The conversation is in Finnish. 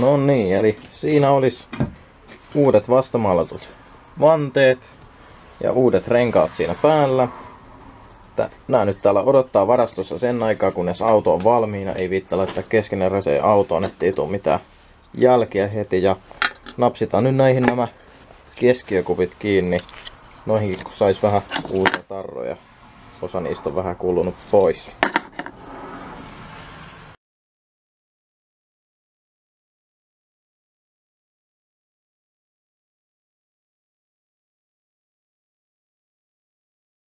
No niin, eli siinä olisi uudet vastamaalatut vanteet ja uudet renkaat siinä päällä. Nämä nyt täällä odottaa varastossa sen aikaa, kunnes auto on valmiina. Ei viitta laittaa keskeneräiseen autoon, ettei tule mitään jälkiä heti. Ja napsitaan nyt näihin nämä keskiökupit kiinni. Noihinkin kun sais vähän uusia tarroja. Osa niistä on vähän kulunut pois.